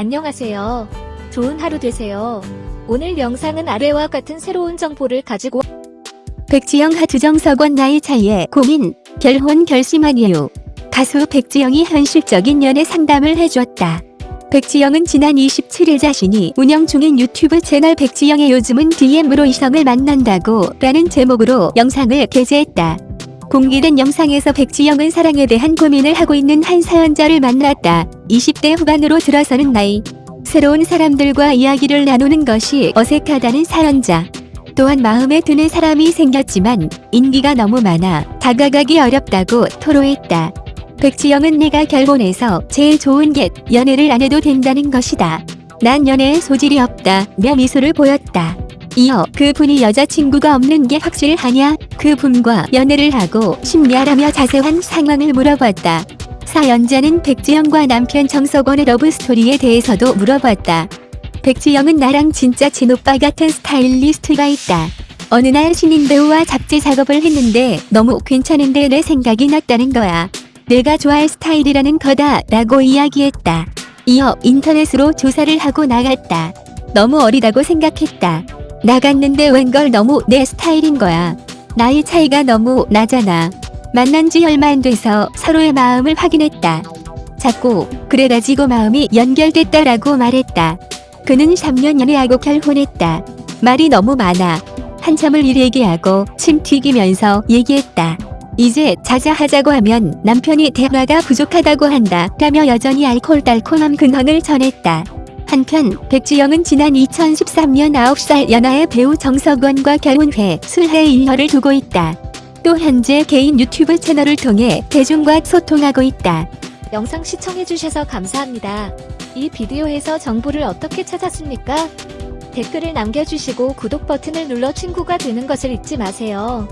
안녕하세요. 좋은 하루 되세요. 오늘 영상은 아래와 같은 새로운 정보를 가지고 백지영 하두정석원 나이 차이에 고민, 결혼 결심한 이유. 가수 백지영이 현실적인 연애 상담을 해줬다. 백지영은 지난 27일 자신이 운영 중인 유튜브 채널 백지영의 요즘은 DM으로 이성을 만난다고 라는 제목으로 영상을 게재했다. 공개된 영상에서 백지영은 사랑에 대한 고민을 하고 있는 한 사연자를 만났다. 20대 후반으로 들어서는 나이. 새로운 사람들과 이야기를 나누는 것이 어색하다는 사연자. 또한 마음에 드는 사람이 생겼지만 인기가 너무 많아 다가가기 어렵다고 토로했다. 백지영은 내가 결혼해서 제일 좋은 게 연애를 안 해도 된다는 것이다. 난 연애에 소질이 없다. 며 미소를 보였다. 이어 그 분이 여자친구가 없는 게 확실하냐? 그 분과 연애를 하고 싶냐라며 자세한 상황을 물어봤다. 사연자는 백지영과 남편 정석원의 러브스토리에 대해서도 물어봤다. 백지영은 나랑 진짜 친오빠 같은 스타일리스트가 있다. 어느 날 신인 배우와 잡지 작업을 했는데 너무 괜찮은데 내 생각이 났다는 거야. 내가 좋아할 스타일이라는 거다 라고 이야기했다. 이어 인터넷으로 조사를 하고 나갔다. 너무 어리다고 생각했다. 나갔는데 웬걸 너무 내 스타일인 거야. 나이 차이가 너무 나잖아. 만난 지 얼마 안 돼서 서로의 마음을 확인했다. 자꾸 그래 가지고 마음이 연결됐다라고 말했다. 그는 3년 연애하고 결혼했다. 말이 너무 많아. 한참을 일 얘기하고 침 튀기면서 얘기했다. 이제 자자하자고 하면 남편이 대화가 부족하다고 한다. 라며 여전히 알콜달콤한 근황을 전했다. 한편 백지영은 지난 2013년 9살 연하의 배우 정석원과 결혼 후에 술해 일녀를 두고 있다. 또 현재 개인 유튜브 채널을 통해 대중과 소통하고 있다. 영상 시청해주셔서 감사합니다. 이 비디오에서 정보를 어떻게 찾았습니까? 댓글을 남겨주시고 구독 버튼을 눌러 친구가 되는 것을 잊지 마세요.